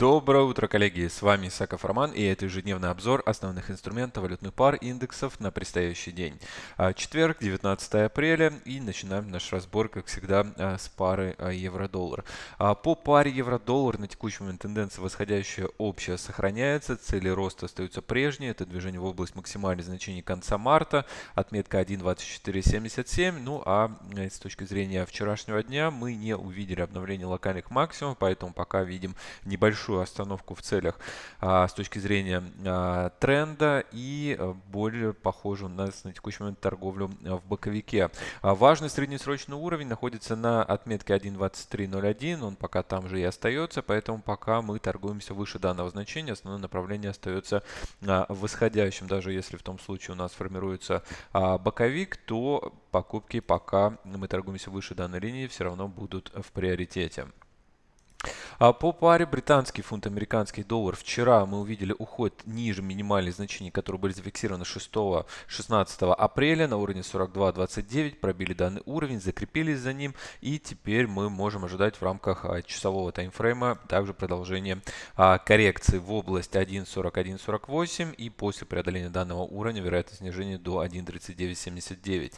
Доброе утро, коллеги! С вами Исаков Роман и это ежедневный обзор основных инструментов валютных пар индексов на предстоящий день. А, четверг, 19 апреля и начинаем наш разбор, как всегда, а, с пары а, евро-доллар. По паре евро-доллар на текущий момент тенденция восходящая общая сохраняется, цели роста остаются прежние, это движение в область максимальных значений конца марта, отметка 1.2477, ну а э, с точки зрения вчерашнего дня мы не увидели обновления локальных максимумов, поэтому пока видим небольшой небольшую остановку в целях а, с точки зрения а, тренда и а, более похожую у нас на текущий момент торговлю в боковике. Важный среднесрочный уровень находится на отметке 1.2301, он пока там же и остается, поэтому пока мы торгуемся выше данного значения, основное направление остается восходящим. Даже если в том случае у нас формируется боковик, то покупки пока мы торгуемся выше данной линии все равно будут в приоритете. А по паре британский фунт, американский доллар. Вчера мы увидели уход ниже минимальных значений, которые были зафиксированы 6-16 апреля на уровне 42.29. Пробили данный уровень, закрепились за ним. И теперь мы можем ожидать в рамках а, часового таймфрейма также продолжение а, коррекции в область 1.41.48. И после преодоления данного уровня вероятность снижения до 1.39.79.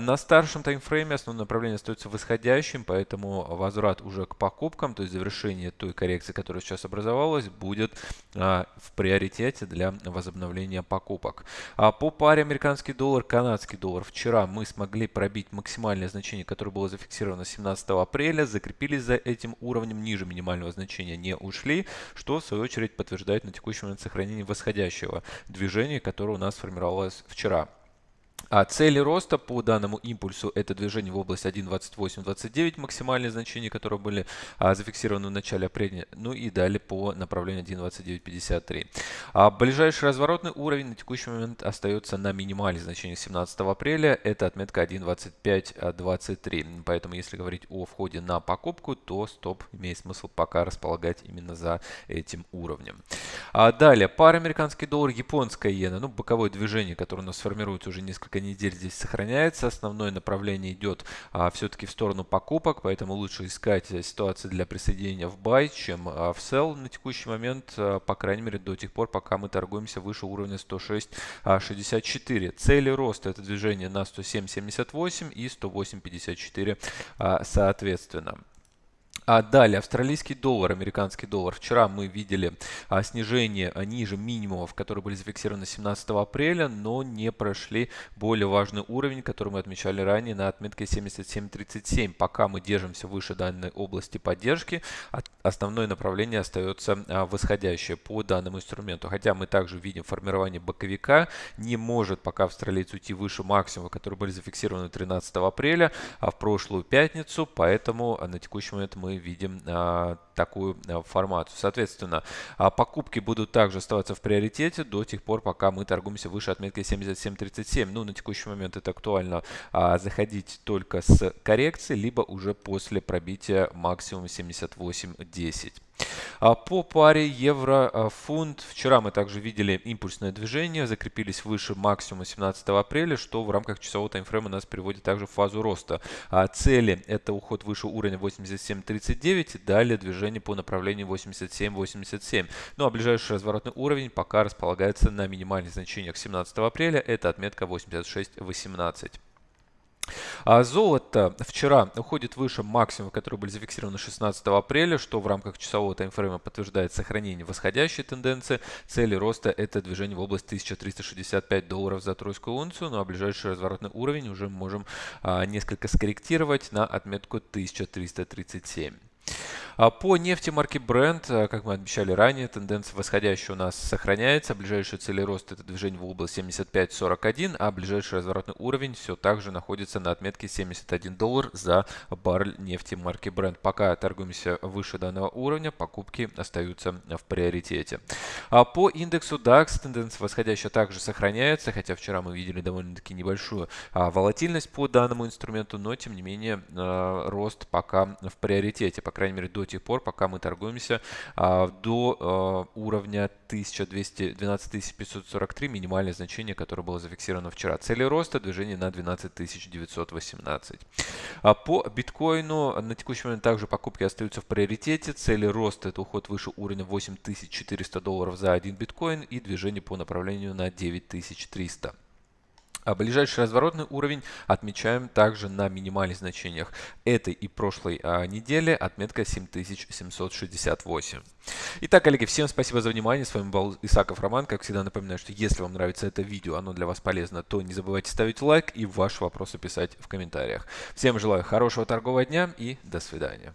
На старшем таймфрейме основное направление остается восходящим, поэтому возврат уже к покупкам, то есть завершение завершение той коррекции, которая сейчас образовалась, будет а, в приоритете для возобновления покупок. А по паре американский доллар, канадский доллар вчера мы смогли пробить максимальное значение, которое было зафиксировано 17 апреля, закрепились за этим уровнем, ниже минимального значения не ушли, что в свою очередь подтверждает на текущий момент сохранение восходящего движения, которое у нас сформировалось вчера. А цели роста по данному импульсу это движение в область 1.2829, максимальные значения, которые были а, зафиксированы в начале апреля, ну и далее по направлению 1.2953. А ближайший разворотный уровень на текущий момент остается на минимальных значениях 17 апреля, это отметка 1.2523. Поэтому если говорить о входе на покупку, то стоп имеет смысл пока располагать именно за этим уровнем. А далее, пара американский доллар, японская иена, ну боковое движение, которое у нас формируется уже несколько несколько недель здесь сохраняется. Основное направление идет а, все-таки в сторону покупок, поэтому лучше искать ситуации для присоединения в buy, чем а, в sell на текущий момент, а, по крайней мере до тех пор, пока мы торгуемся выше уровня 106.64. А, Цели роста это движение на 107.78 и 108.54 а, соответственно. А далее, австралийский доллар, американский доллар. Вчера мы видели а, снижение а, ниже минимумов, которые были зафиксированы 17 апреля, но не прошли более важный уровень, который мы отмечали ранее на отметке 77.37. Пока мы держимся выше данной области поддержки, основное направление остается а, восходящее по данному инструменту. Хотя мы также видим формирование боковика, не может пока австралиец уйти выше максимума, которые были зафиксированы 13 апреля, а в прошлую пятницу, поэтому а, на текущий момент мы видим а, такую а, формацию. Соответственно, а, покупки будут также оставаться в приоритете до тех пор, пока мы торгуемся выше отметки 77.37. Ну, на текущий момент это актуально заходить только с коррекции, либо уже после пробития максимума 78.10. А по паре евро-фунт вчера мы также видели импульсное движение, закрепились выше максимума 17 апреля, что в рамках часового таймфрейма нас приводит также в фазу роста. А цели это уход выше уровня 87.39, далее движение по направлению 87.87. Ну а ближайший разворотный уровень пока располагается на минимальных значениях 17 апреля, это отметка 86.18. А золото вчера уходит выше максимума, которые были зафиксированы 16 апреля, что в рамках часового таймфрейма подтверждает сохранение восходящей тенденции. Цели роста это движение в область 1365 долларов за тройскую унцию, ну а ближайший разворотный уровень уже можем а, несколько скорректировать на отметку 1337. А по нефти марки Brent, э, как мы обещали ранее, тенденция восходящая у нас сохраняется. Ближайшие цели роста это движение в область 75.41, а ближайший разворотный уровень все так же находится на отметке 71 доллар за баррель нефти марки Brent. Пока торгуемся выше данного уровня, покупки остаются в приоритете. А по индексу DAX тенденция восходящая также сохраняется, хотя вчера мы видели довольно-таки небольшую а, волатильность по данному инструменту, но тем не менее а, рост пока в приоритете, по крайней мере до тех пор, пока мы торгуемся а, до а, уровня 1212 543, минимальное значение, которое было зафиксировано вчера. Цели роста движение на 12 918. А по биткоину на текущий момент также покупки остаются в приоритете. Цели роста это уход выше уровня 8400 долларов за один биткоин и движение по направлению на 9300. А ближайший разворотный уровень отмечаем также на минимальных значениях этой и прошлой а, недели, отметка 7768. Итак, коллеги, всем спасибо за внимание. С вами был Исаков Роман. Как всегда напоминаю, что если вам нравится это видео, оно для вас полезно, то не забывайте ставить лайк и ваши вопросы писать в комментариях. Всем желаю хорошего торгового дня и до свидания.